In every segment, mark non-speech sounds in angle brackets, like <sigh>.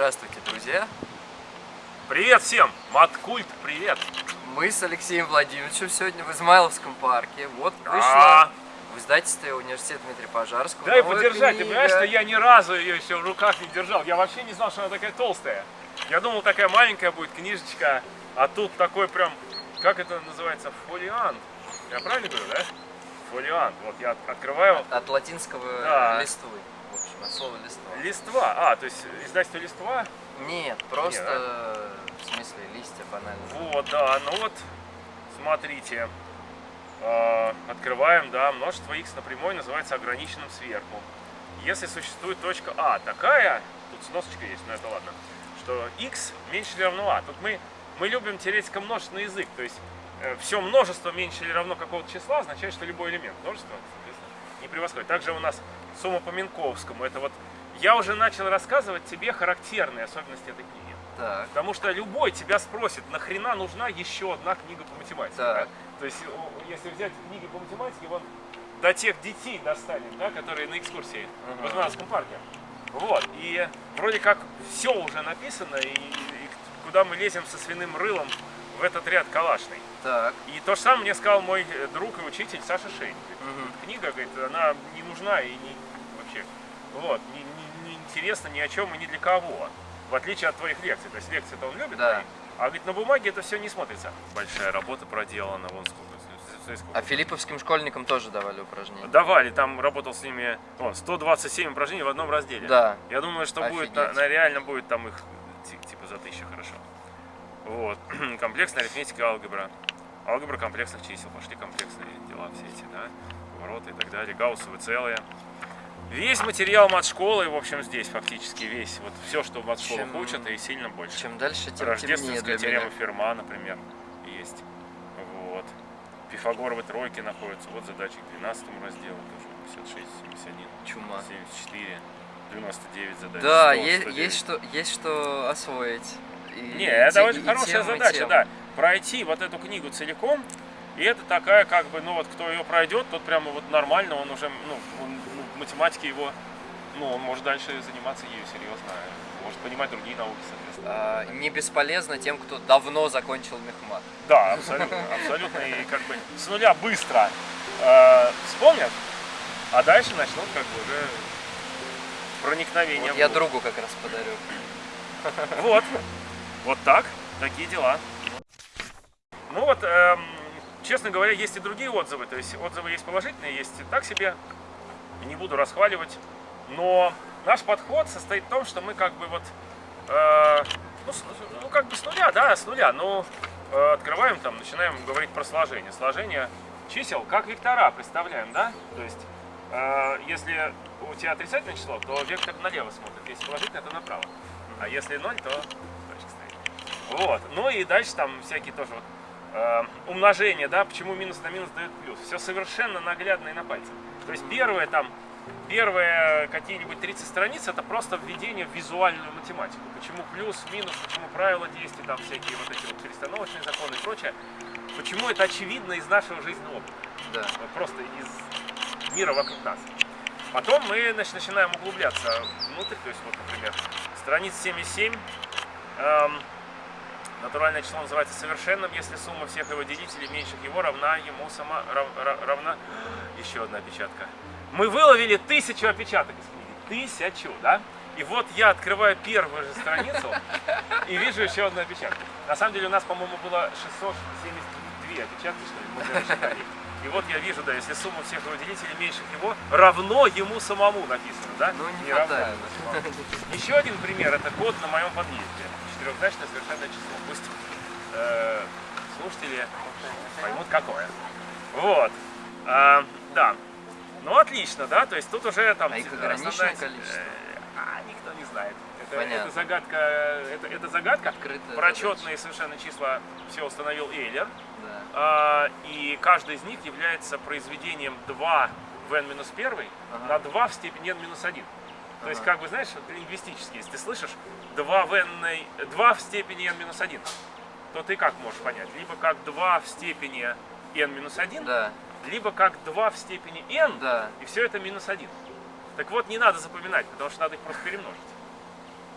Здравствуйте, друзья! Привет всем! Маткульт, привет! Мы с Алексеем Владимировичем сегодня в Измайловском парке. Вот А, вышла в издательстве университета Дмитрия Пожарского. Дай подержать, ты книга. понимаешь, что я ни разу ее еще в руках не держал. Я вообще не знал, что она такая толстая. Я думал, такая маленькая будет книжечка, а тут такой прям, как это называется, фолиант. Я правильно говорю, да? Фолиант. Вот я от- открываю. От латинского Да. листвы. От слова листва. Листва. А, то есть издательство листва. Нет, просто в смысле листья банально. Вот, да, ну вот, смотрите. Э, Открываем, да, множество x на прямой называется ограниченным сверху. Если существует точка А такая, тут сносочка есть, но это ладно, что x меньше или равно А. Тут мы, мы любим теоретико множественный язык, то есть все множество меньше или равно какого-то числа означает, что любой элемент множества, соответственно, не превосходит. Также у нас сумма по Минковскому, это вот, я уже начал рассказывать тебе характерные особенности этой книги. Так. Потому что любой тебя спросит, нахрена нужна еще одна книга по математике. Так. да? То есть, если взять книги по математике, вон до тех детей достанет, да, которые на экскурсии в Измайловском парке. Вот, и вроде как все уже написано, и, и куда мы лезем со свиным рылом в этот ряд калашный. Так. И то же самое мне сказал мой друг и учитель Саша Шейн. Мгм. Книга, говорит, она не нужна и не вообще, вот, не, не- не интересна ни о чем и ни для кого. В отличие от твоих лекций. То есть лекции-то он любит, Да. твои, а говорит, на бумаге это все не смотрится. Большая работа проделана, вон сколько. А филипповским школьникам тоже давали упражнения? Давали, там работал с ними о, 127 упражнений в одном разделе. Да. Я думаю, что будет, Офигеть. на, на- реально будет там их ти- типа за тысячу хорошо. Вот. <clears throat> Комплексная арифметика, алгебра. Алгебра комплексных чисел. Пошли комплексные дела все эти, да? Повороты и так далее. Гауссовые целые. Весь материал мат-школы, в общем, здесь фактически весь. Вот все, что Чем- учат, и сильно больше. Чем дальше, тем Рождественская теорема. Ферма, например, есть. Вот. Пифагоровы тройки находятся. Вот задачи к 12 разделу тоже. 56, 71, Чума. 74, 99 задач. Да, 100, есть, 109. есть, что, есть что освоить. И- Не, и это те- очень и хорошая тем, и задача, тем. да. Пройти вот эту книгу целиком, и это такая, как бы, ну вот кто ее пройдет, тот прямо вот нормально, он уже, ну, он, математике его, ну, он может дальше заниматься ею серьезно, может понимать другие науки, соответственно. А, не бесполезно тем, кто давно закончил мехмат. Да, абсолютно, абсолютно, и как бы с нуля быстро э, вспомнят, а дальше начнут как бы уже проникновение Вот я другу как раз подарю. Вот. Вот так. Такие дела. Ну вот, эм, честно говоря, есть и другие отзывы. То есть отзывы есть положительные, есть так себе. Не буду расхваливать. Но наш подход состоит в том, что мы как бы вот, э, ну, с- ну, как бы с нуля, да, с нуля. Ну, э, открываем там, начинаем говорить про сложение. Сложение чисел, как вектора представляем, да? То есть, э, если у тебя отрицательное число, то вектор налево смотрит. Если положительное, то направо. А если ноль, то точка стоит. Вот. Ну и дальше там всякие тоже вот э, умножения, да, почему минус на минус дает плюс. Все совершенно наглядно и на пальцах. То есть первое там, первые какие-нибудь 30 страниц это просто введение в визуальную математику. Почему плюс, минус, почему правила действий, там всякие вот эти вот перестановочные законы и прочее. Почему это очевидно из нашего жизненного опыта. Да. Просто из мира вокруг нас. Потом мы значит, начинаем углубляться внутрь, то есть вот, например, страница 77, эм, натуральное число называется совершенным, если сумма всех его делителей меньших его равна ему сама рав- ра- равна. Еще одна опечатка. Мы выловили тысячу опечаток из книги. Тысячу, да? И вот я открываю первую же страницу и вижу еще одну опечатку. На самом деле у нас, по-моему, было 672 опечатки, что ли, мы считали. И вот я вижу, да, если сумма всех его делителей меньше его, равно ему самому написано, да? Ну, не равно ему самому. Еще один пример, это код на моем подъезде. Четырехзначное совершенное число. Пусть э, слушатели поймут какое. Вот. А, да. Ну, отлично, да, то есть тут уже там... А их основная- ограниченное количество? Э, А, никто не знает. Это, Понятно. это загадка, это, это загадка. Открытая Прочетные совершенно числа все установил Эйлер. Да. А, и каждый из них является произведением 2 в n-1 Ага. на 2 в степени n-1. То есть, как бы, знаешь, лингвистически, если ты слышишь 2 в, n, 2 в степени n-1, то ты как можешь понять? Либо как 2 в степени n-1, Да. либо как 2 в степени n, Да. и все это минус 1. Так вот, не надо запоминать, потому что надо их просто перемножить.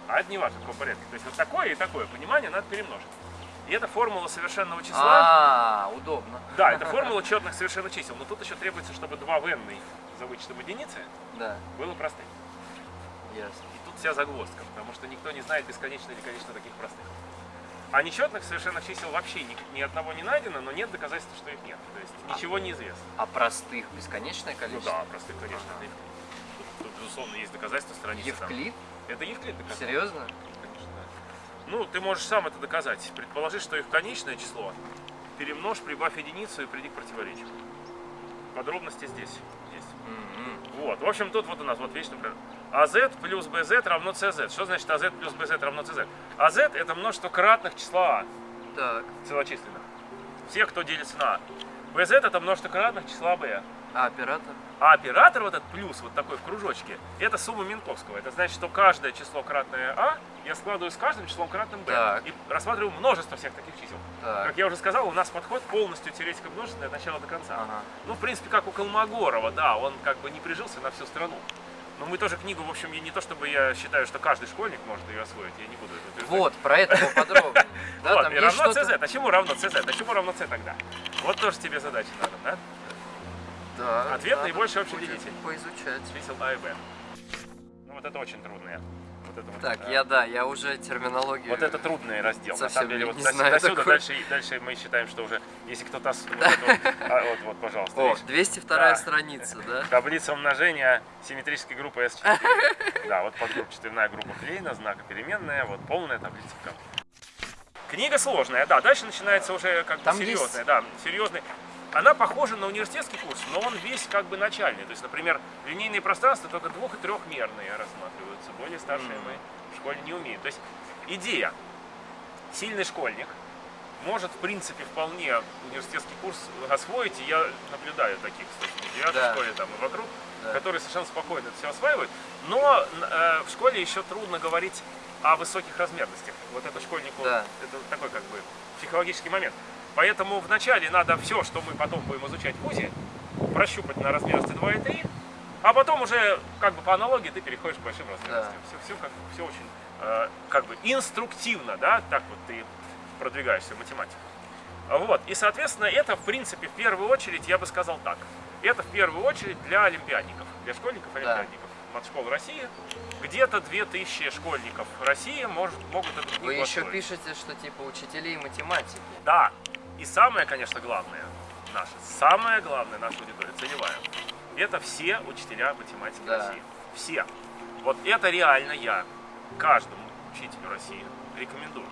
А это не важно, в каком порядке. То есть вот такое и такое понимание надо перемножить. И это формула совершенного числа. А, удобно. Да, это формула четных совершенных чисел. Но тут еще требуется, чтобы 2 в n за вычетом единицы Да, было простым. Ясно. И тут вся загвоздка, потому что никто не знает, бесконечно или конечно таких простых. А нечетных совершенных чисел вообще ни, ни одного не найдено, но нет доказательства, что их нет. То есть ничего не известно. А простых бесконечное Ну количество? да, простых, конечно, Евклид. Тут, тут, безусловно, есть доказательства страницы. там. Евклид? Это Евклид доказал. Серьезно? Конечно, да. Ну, ты можешь сам это доказать. Предположи, что их конечное число. Перемножь, прибавь единицу и приди к противоречию. Подробности здесь есть. М-м. Вот, в общем, тут вот у нас вот вечный пример. AZ плюс BZ равно CZ. Что значит AZ плюс BZ равно CZ? AZ это множество кратных числа А, Так, целочисленных. Всех, кто делится на А. BZ это множество кратных числа B. а оператор? А оператор вот этот плюс, вот такой в кружочке, это сумма Минковского. Это значит, что каждое число кратное А я складываю с каждым числом кратным B. Так. И рассматриваю множество всех таких чисел. Так. Как я уже сказал, у нас подход полностью теоретика множественное от начала до конца. Ага. Ну, в принципе, как у Колмогорова, да, он как бы не прижился на всю страну. Но мы тоже книгу, в общем, я не то чтобы я считаю, что каждый школьник может ее освоить, я не буду это утверждать. Вот, про это поподробнее. <laughs> Да, вот, там и есть равно. CZ. А чему равно CZ? А чему равно C тогда? Вот тоже тебе задача надо, да? Да, Ответ наибольший общий делитель. Поизучать. Чисел А и Б. Ну, вот это очень трудное. Вот это вот, Так, э, я да, я уже терминологию... Вот это трудный раздел. На совсем самом деле, не вот до, знаю до сюда такой. дальше, дальше мы считаем, что уже, если кто-то... Вот, вот, <laughs> а, вот, вот, пожалуйста. О, видишь? 202 Да. страница, да? <laughs> Таблица умножения симметрической группы S4. <laughs> Да, вот подгруппчатая группа Клейна, знака переменная, вот полная таблица в. Книга сложная, да, дальше начинается уже как бы Там серьезная, есть- да, серьезный. Она похожа на университетский курс, но он весь как бы начальный. То есть, например, линейные пространства только двух- и трехмерные рассматриваются. Более старшие Мгм. мы в школе не умеем. То есть идея. Сильный школьник может, в принципе, вполне университетский курс освоить. И я наблюдаю таких, в девятой Да. школе там и вокруг, Да. которые совершенно спокойно это все осваивают. Но э, в школе еще трудно говорить о высоких размерностях. Вот это школьнику, Да. это такой как бы психологический момент. Поэтому вначале надо все, что мы потом будем изучать в ВУЗе, прощупать на размерности 2 и 3, а потом уже как бы по аналогии ты переходишь к большим размерностям. Все, все, как, все очень э, как бы инструктивно, да, так вот ты продвигаешься в математику. Вот, и соответственно это в принципе в первую очередь, я бы сказал так, это в первую очередь для олимпиадников, для школьников олимпиадников. Матшкол России. Где-то 2000 школьников России может, могут эту книгу Вы еще освоить. пишете, что типа учителей математики. Да. И самое, конечно, главное, наше, самое главное наша аудитория, целевая, это все учителя математики Да. России. Все. Вот это реально я каждому учителю России рекомендую.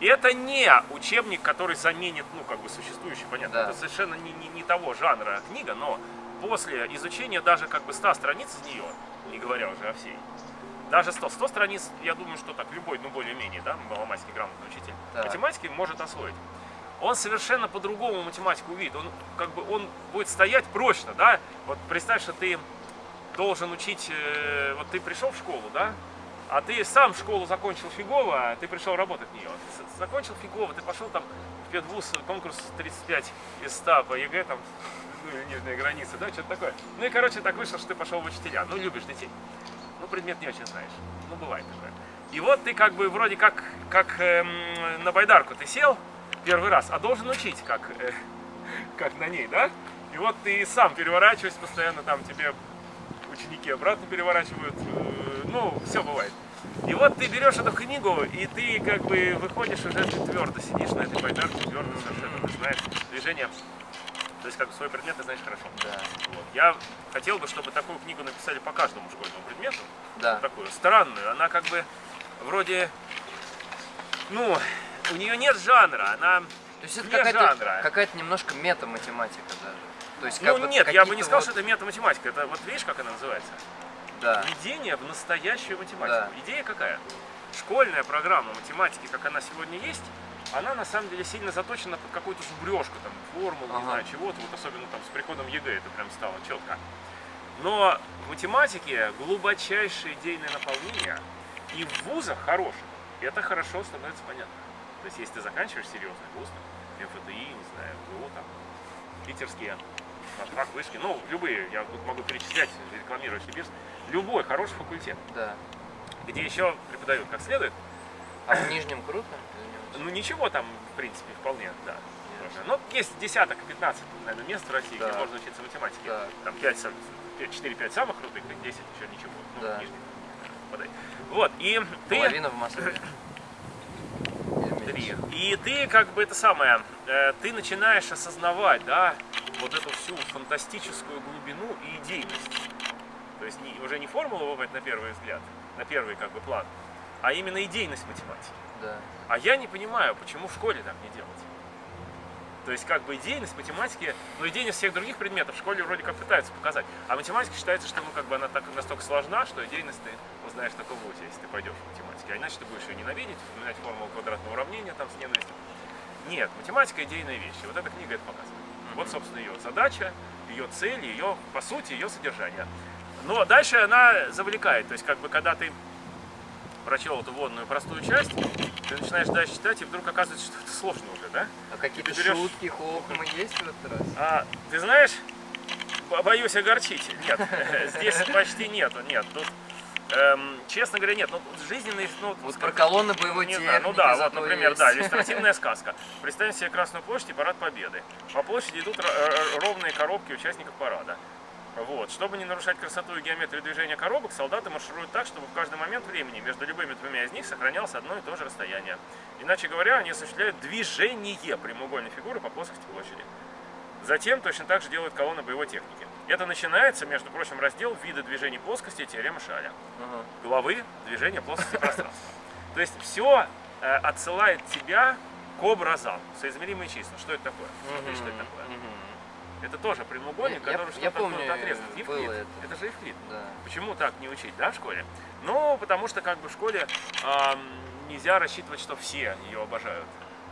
И это не учебник, который заменит, ну, как бы существующий, понятно, Да. это совершенно не, не- не того жанра книга, но после изучения даже как бы 100 страниц из нее, не говоря уже о всей, даже 100, 100 страниц, я думаю, что так любой, ну, более-менее, да, маломальский грамотный учитель Так. математики может освоить. Он совершенно по-другому математику увидит. Он как бы он будет стоять прочно, да. Вот представь, что ты должен учить, э, вот ты пришел в школу, да, а ты сам школу закончил фигово, а ты пришел работать в нее. Закончил фигово, ты пошел там в педвуз, конкурс 35 из 100 по ЕГЭ, там, ну, нижняя граница, да, что-то такое. Ну и, короче, так вышло, что ты пошел в учителя. Ну, любишь детей. Ну, предмет не очень знаешь. Ну, бывает такое. И вот ты как бы вроде как, как эм, на байдарку ты сел первый раз, а должен учить, как, э, как на ней, да? И вот ты сам переворачиваешься постоянно, там тебе ученики обратно переворачивают, э, ну, все бывает. И вот ты берешь эту книгу, и ты как бы выходишь уже, ты твердо сидишь на этой байдарке, твердо совершенно, ты знаешь движение. То есть как бы свой предмет ты знаешь хорошо. Да. Вот. Я хотел бы, чтобы такую книгу написали по каждому школьному предмету Да. такую странную. Она как бы вроде, ну, у нее нет жанра, она, То есть это какая-то, какая-то немножко метаматематика даже. То есть ну нет, я бы не сказал, вот- что это метаматематика. Это вот видишь, как она называется? Да. Введение в настоящую математику. Да. Идея какая? Школьная программа математики, как она сегодня есть, она на самом деле сильно заточена под какую-то зубрежку, там, формулу, не Ага. знаю, чего-то, вот особенно там с приходом ЕГЭ это прям стало четко. Но в математике глубочайшее идейное наполнение, и в вузах хороших это хорошо становится понятно. То есть, если ты заканчиваешь серьезный вуз, там, МФТИ, не знаю, МГУ, там, питерские, матрак, вышки, ну, любые, я тут могу перечислять, рекламировать себе, любой хороший факультет. Да. где еще преподают как следует. А в Нижнем круто? Ну ничего там, в принципе, вполне, да. можно. Ну, есть десяток, 15, наверное, мест в России, где Да. можно учиться математике. Да. Там 5, 4-5 самых крутых, и 10 еще ничего. Ну, Да. нижних. Подай. Вот, и ты... Половина в Москве. Или Три. меньше. И ты как бы это самое, э, ты начинаешь осознавать, да, вот эту всю фантастическую глубину и идейность. То есть не- уже не формула выводит на первый взгляд, на первый как бы план, а именно идейность математики. Да. А я не понимаю, почему в школе так не делать. То есть как бы идейность математики, ну идейность всех других предметов в школе вроде как пытаются показать. А математика считается, что ну, как бы она так, настолько сложна, что идейность ты узнаешь только в ВУЗе, если ты пойдешь в математике. А иначе ты будешь ее ненавидеть, вспоминать формулу квадратного уравнения там с ненавистью. Нет, математика идейная вещь. И вот эта книга это показывает. Вот, собственно, ее задача, ее цель, ее, по сути, ее содержание. Но дальше она завлекает. То есть, как бы, когда ты прочел эту вводную простую часть, ты начинаешь дальше читать, и вдруг оказывается, что это сложно уже, да? А какие-то берешь- шутки, хохмы есть в этот раз? А, ты знаешь, бо- боюсь огорчить. Нет, <laughs> здесь почти нету, нет. Тут, эм, честно говоря, нет. Ну, жизненный, ну, Вот про колонны боевой не знаю, ну да, вот, например, есть. да, <laughs> иллюстративная сказка. Представим себе Красную площадь и парад Победы. По площади идут ро- ровные коробки участников парада. Вот. Чтобы не нарушать красоту и геометрию движения коробок, солдаты маршируют так, чтобы в каждый момент времени между любыми двумя из них сохранялось одно и то же расстояние. Иначе говоря, они осуществляют движение прямоугольной фигуры по плоскости площади. Затем точно так же делают колонны боевой техники. Это начинается, между прочим, раздел вида движений плоскости теоремы Шаля Ага. главы движения плоскости пространства. То есть все отсылает тебя к образам, соизмеримые числа. Что это такое? Смотри, что это такое. Это тоже прямоугольник, Я- который что-то отрезан. было Евклид. это. Это же Евклид. Да. Почему так не учить, да, в школе? Ну, потому что как бы в школе ам, нельзя рассчитывать, что все ее обожают.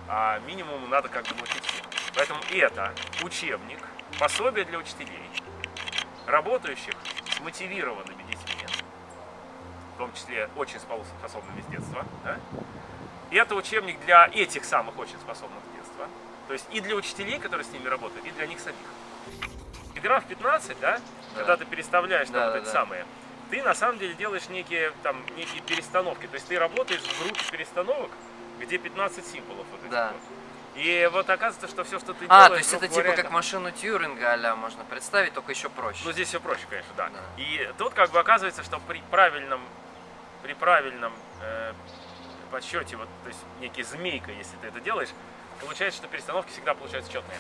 А минимум надо как бы научить всех. Поэтому это учебник, пособие для учителей, работающих с мотивированными детьми, в том числе очень способными с детства. Да? И это учебник для этих самых очень способных с детства. То есть и для учителей, которые с ними работают, и для них самих. И граф 15, да, когда ты переставляешь там Да, вот да, эти да. самые, ты на самом деле делаешь некие, там, некие перестановки. То есть ты работаешь в группе перестановок, где 15 символов вот этих Да. вот. И вот оказывается, что все, что ты А, делаешь, то есть это типа как машину Тьюринга а можно представить, только еще проще. ну, здесь все проще, конечно, да. Да. И тут как бы оказывается, что при правильном, при правильном э, подсчете, вот, то есть некий змейка, если ты это делаешь, получается, что перестановки всегда получаются четные.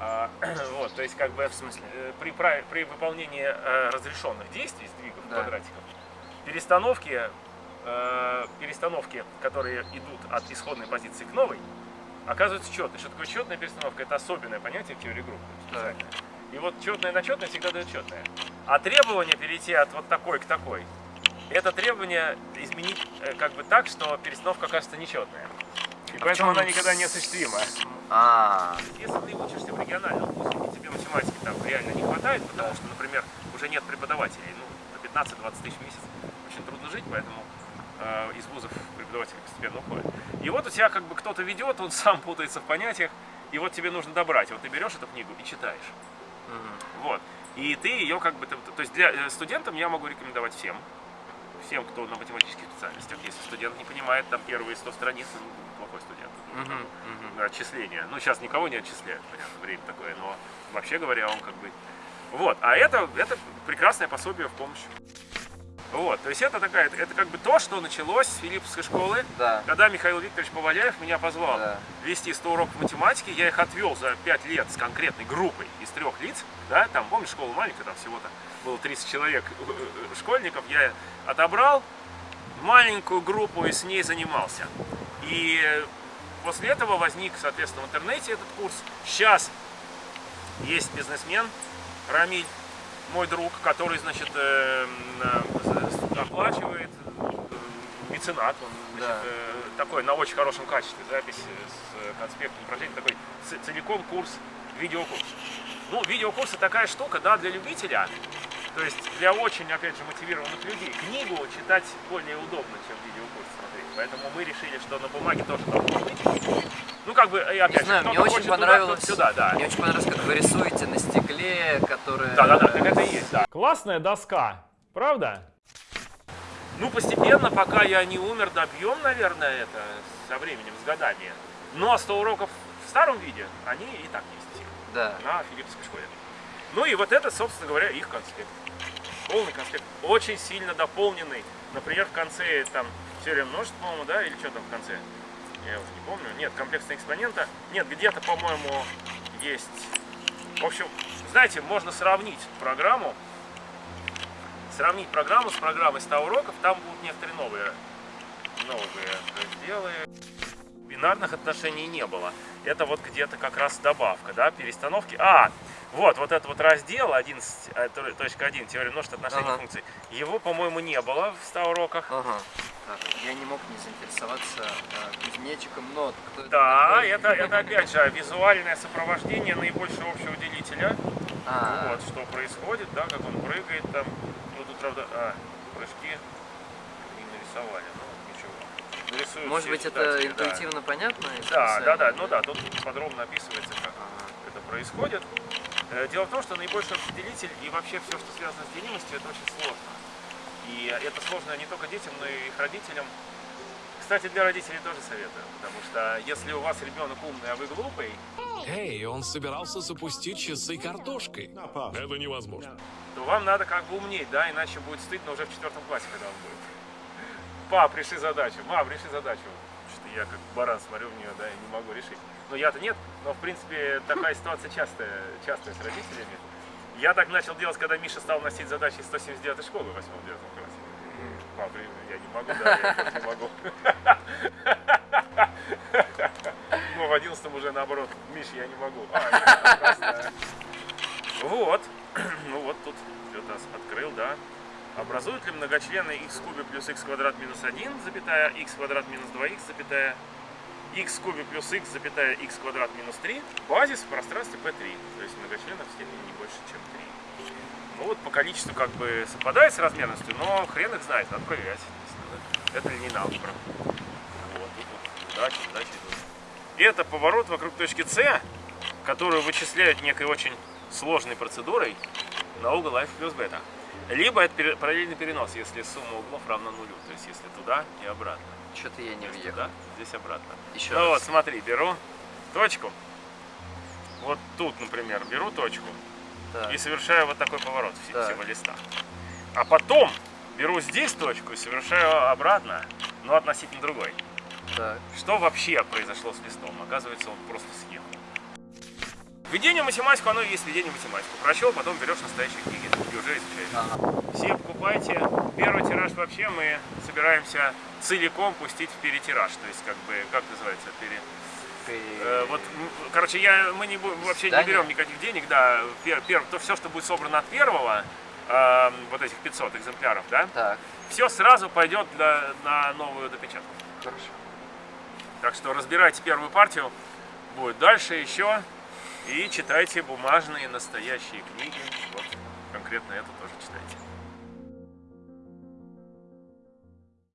А, <clears throat> вот, то есть как бы в смысле э, при, при выполнении э, разрешенных действий, сдвигов Да. квадратиков, перестановки, э, перестановки, которые идут от исходной позиции к новой, оказываются четные. Что такое четная перестановка? Это особенное понятие в теории групп. И вот четное на четное всегда дает четное. А требование перейти от вот такой к такой, это требование изменить как бы так, что перестановка окажется нечетная. И А поэтому она никогда не осуществима. А, Если ты учишься в региональном вузе, и тебе математики там реально не хватает, потому что, например, уже нет преподавателей, ну, по 15-20 тысяч в месяц очень трудно жить, поэтому э, из вузов преподаватели постепенно уходят. И вот у тебя как бы кто-то ведет, он <laughs> сам путается в понятиях, и вот тебе нужно добрать. Вот ты берешь эту книгу и читаешь. Вот. И ты ее как бы... То то есть для э, студентам я могу рекомендовать всем. Всем, кто на математических специальностях. Если студент не понимает там первые 100 страниц, Мгм, мгм. отчисления. Ну, сейчас никого не отчисляют, понятно, время такое, но вообще говоря, он как бы... Вот, а это, это прекрасное пособие в помощь. Вот, то есть это такая, это как бы то, что началось с Филипповской школы, Да. когда Михаил Викторович Поваляев меня позвал Да. вести 100 уроков математики, я их отвел за 5 лет с конкретной группой из трех лиц, да, там, помнишь, школа маленькая, там всего-то было 30 человек э, э, школьников, я отобрал маленькую группу и с ней занимался. И после этого возник, соответственно, в интернете этот курс. Сейчас есть бизнесмен Рамиль, мой друг, который, значит, э, э, оплачивает э, меценат, он, значит, Да. э, такой на очень хорошем качестве, запись с конспектом упражнений, такой целиком курс, видеокурс. Ну, видеокурсы такая штука, да, для любителя, то есть для очень, опять же, мотивированных людей. Книгу читать более удобно, чем видеокурс смотреть. Поэтому мы решили, что на бумаге тоже должно быть. Ну, как бы, и опять Не знаю, же, мне очень туда, понравилось. кто-то сюда, да. Мне очень понравилось, как вы рисуете на стекле, которое. Да-да-да, так это и есть, да. Классная доска, правда? Ну, постепенно, пока я не умер, добьем, наверное, это со временем, с годами. Но 100 уроков в старом виде, они и так есть Да. на Филипповской школе. Ну и вот это, собственно говоря, их конспект. Полный конспект, очень сильно дополненный. Например, в конце там теория множеств, по-моему, да, или что там в конце? Я уже не помню. Нет, комплексная экспонента. Нет, где-то, по-моему, есть. В общем, знаете, можно сравнить программу. Сравнить программу с программой 100 уроков. Там будут некоторые новые, новые разделы. Бинарных отношений не было. Это вот где-то как раз добавка, да, перестановки. А, вот, вот этот вот раздел 11.1, теория множеств отношений Ага. функций. Его, по-моему, не было в 100 уроках. Ага. Я не мог не заинтересоваться а, кузнечиком, но это Да, такой? это, это опять же визуальное сопровождение наибольшего общего делителя. А, Вот, что происходит, да, как он прыгает там. Ну, тут, правда, а, прыжки не нарисовали, ну, ничего. Нарисуют может быть, это да. интуитивно понятно? Да, да, да, ну да, тут подробно описывается, как это происходит. Э, Дело в том, что наибольший определитель и вообще все, что связано с делимостью, это очень сложно. И это сложно не только детям, но и их родителям. Кстати, для родителей тоже советую, потому что если у вас ребенок умный, а вы глупый, Эй, он собирался запустить часы картошкой. Это невозможно. то вам надо как бы умнеть, да, иначе будет стыдно уже в четвертом классе, когда он будет. Пап, реши задачу, мам, реши задачу. Что-то я как баран смотрю в нее, да, и не могу решить. Но я-то нет, но в принципе такая ситуация частая, частая с родителями. Я так начал делать, когда Миша стал носить задачи из 179 школы в 8-9 классе. Пап, блин, я не могу, да, я не могу. Ну, в 11 уже наоборот, Миш, я не могу. А. Вот, <clears throat> ну вот тут что-то открыл, да. Образуют ли многочлены x в кубе плюс x квадрат минус 1, запятая, x квадрат минус 2x, запятая, x в кубе плюс x, запятая, x квадрат минус 3, базис в пространстве P3. То есть многочленов в степени не больше, чем 3. Ну вот по количеству как бы совпадает с размерностью, но хрен их знает, надо проверять. Это ли не алгебра. Вот, тут удачи, удачи. И это поворот вокруг точки С, которую вычисляют некой очень сложной процедурой на угол f плюс бета. Либо это параллельный перенос, если сумма углов равна нулю. То есть если туда и обратно. Что-то я не въехал. туда, здесь обратно. Еще Ну вот, раз. смотри, беру точку. Вот тут, например, беру точку Так. и совершаю вот такой поворот Так. всего листа. А потом беру здесь точку и совершаю обратно, но относительно другой. Так. Что вообще произошло с листом? Оказывается, он просто съехал. Введение в математику, оно и есть введение в математику. Прочел, потом берешь настоящие книги и уже изучаешь. Ага. Покупайте. Первый тираж вообще мы собираемся целиком пустить в перетираж. То есть, как бы, как называется, пере... Э, вот, короче, я, мы не, вообще не Здание? берем никаких денег, да, пер, пер- то все, что будет собрано от первого, э, вот этих 500 экземпляров, да, Так, все сразу пойдет для, на новую допечатку. хорошо. Так что разбирайте первую партию, будет дальше еще, и читайте бумажные настоящие книги, вот, конкретно эту тоже.